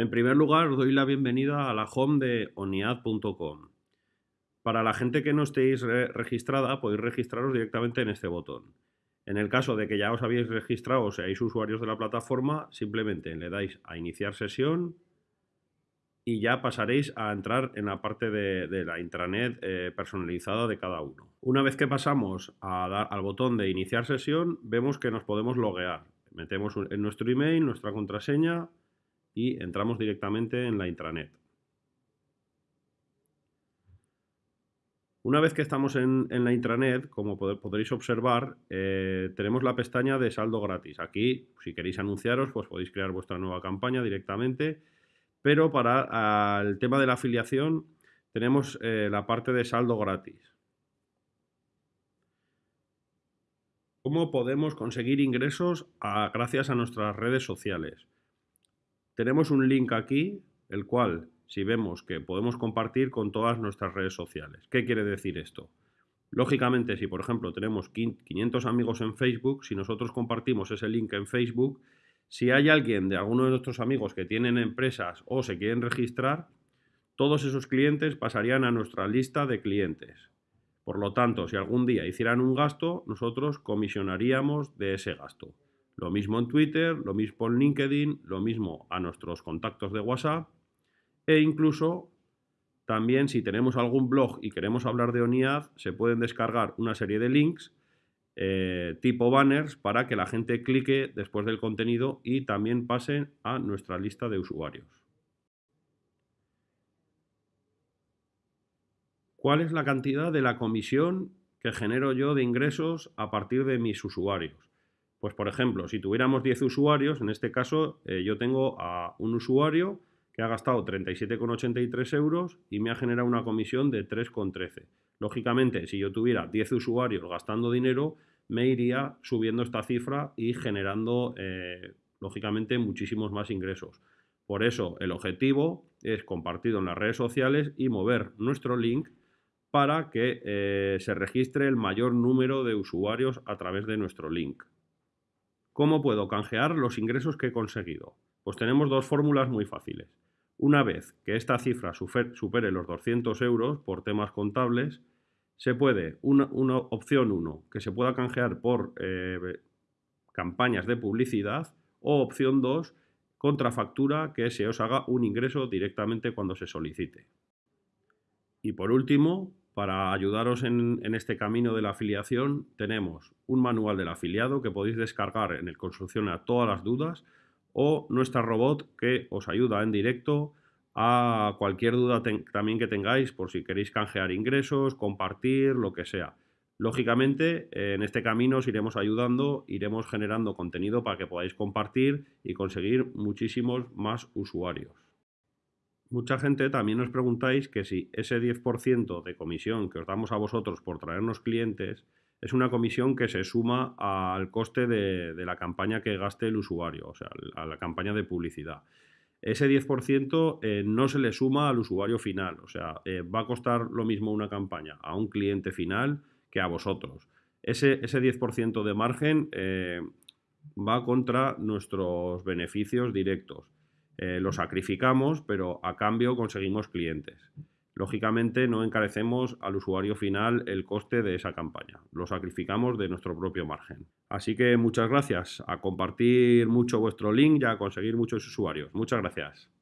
En primer lugar, os doy la bienvenida a la home de oniad.com. Para la gente que no estéis registrada, podéis registraros directamente en este botón. En el caso de que ya os habéis registrado o seáis usuarios de la plataforma, simplemente le dais a iniciar sesión y ya pasaréis a entrar en la parte de, la intranet eh, personalizada de cada uno. Una vez que pasamos a dar al botón de iniciar sesión, vemos que nos podemos loguear. Metemos en nuestro email, nuestra contraseña y entramos directamente en la intranet. Una vez que estamos en, la intranet, como podréis observar, eh, tenemos la pestaña de saldo gratis. Aquí, si queréis anunciaros, pues podéis crear vuestra nueva campaña directamente pero para el tema de la afiliación tenemos eh, la parte de saldo gratis. ¿Cómo podemos conseguir ingresos gracias a nuestras redes sociales? Tenemos un link aquí, el cual, si vemos que podemos compartir con todas nuestras redes sociales. ¿Qué quiere decir esto? Lógicamente, si por ejemplo tenemos 500 amigos en Facebook, si nosotros compartimos ese link en Facebook, si hay alguien de alguno de nuestros amigos que tienen empresas o se quieren registrar, todos esos clientes pasarían a nuestra lista de clientes. Por lo tanto, si algún día hicieran un gasto, nosotros comisionaríamos de ese gasto. Lo mismo en Twitter, lo mismo en LinkedIn, lo mismo a nuestros contactos de WhatsApp e incluso también si tenemos algún blog y queremos hablar de ONIAD, se pueden descargar una serie de links eh, tipo banners para que la gente clique después del contenido y también pase a nuestra lista de usuarios. ¿Cuál es la cantidad de la comisión que genero yo de ingresos a partir de mis usuarios? Pues por ejemplo, si tuviéramos 10 usuarios, en este caso eh, yo tengo a un usuario que ha gastado 37,83 euros y me ha generado una comisión de 3,13. Lógicamente, si yo tuviera 10 usuarios gastando dinero, me iría subiendo esta cifra y generando, eh, lógicamente, muchísimos más ingresos. Por eso, el objetivo es compartido en las redes sociales y mover nuestro link para que eh, se registre el mayor número de usuarios a través de nuestro link. ¿Cómo puedo canjear los ingresos que he conseguido? Pues tenemos dos fórmulas muy fáciles. Una vez que esta cifra supere los 200 euros por temas contables, se puede, una, opción 1, que se pueda canjear por eh, campañas de publicidad, o opción 2, contrafactura que se os haga un ingreso directamente cuando se solicite. Y por último, para ayudaros en, este camino de la afiliación, tenemos un manual del afiliado que podéis descargar en el a todas las dudas o nuestra robot que os ayuda en directo a cualquier duda también que tengáis por si queréis canjear ingresos, compartir, lo que sea. Lógicamente, en este camino os iremos ayudando, iremos generando contenido para que podáis compartir y conseguir muchísimos más usuarios. Mucha gente también os preguntáis que si ese 10% de comisión que os damos a vosotros por traernos clientes es una comisión que se suma al coste de, de la campaña que gaste el usuario, o sea, a la campaña de publicidad ese 10% eh, no se le suma al usuario final. O sea, eh, va a costar lo mismo una campaña a un cliente final que a vosotros. Ese, ese 10% de margen eh, va contra nuestros beneficios directos. Lo sacrificamos, pero a cambio conseguimos clientes. Lógicamente no encarecemos al usuario final el coste de esa campaña, lo sacrificamos de nuestro propio margen. Así que muchas gracias, a compartir mucho vuestro link y a conseguir muchos usuarios. Muchas gracias.